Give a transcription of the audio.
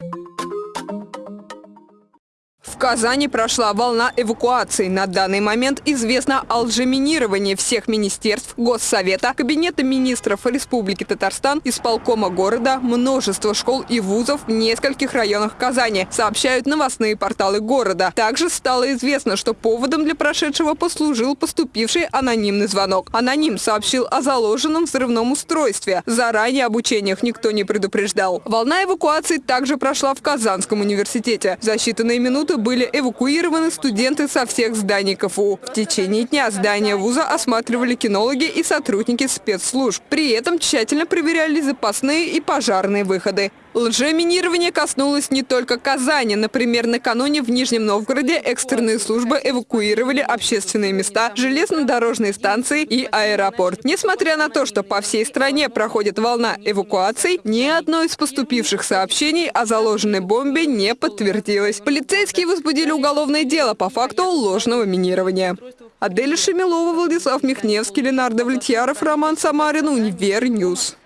you В Казани прошла волна эвакуации. На данный момент известно о всех министерств, Госсовета, Кабинета министров Республики Татарстан, исполкома города, множество школ и вузов в нескольких районах Казани, сообщают новостные порталы города. Также стало известно, что поводом для прошедшего послужил поступивший анонимный звонок. Аноним сообщил о заложенном взрывном устройстве. Заранее об учениях никто не предупреждал. Волна эвакуации также прошла в Казанском университете. За считанные минуты были эвакуированы студенты со всех зданий КФУ. В течение дня здание вуза осматривали кинологи и сотрудники спецслужб. При этом тщательно проверяли запасные и пожарные выходы. Лжеминирование коснулось не только Казани. Например, накануне в Нижнем Новгороде экстренные службы эвакуировали общественные места, железнодорожные станции и аэропорт. Несмотря на то, что по всей стране проходит волна эвакуаций, ни одно из поступивших сообщений о заложенной бомбе не подтвердилось. Полицейские возбудили уголовное дело по факту ложного минирования. Адель Шемилова, Владислав Михневский, Ленардо Влетьяров, Роман Самарин, Универньюз.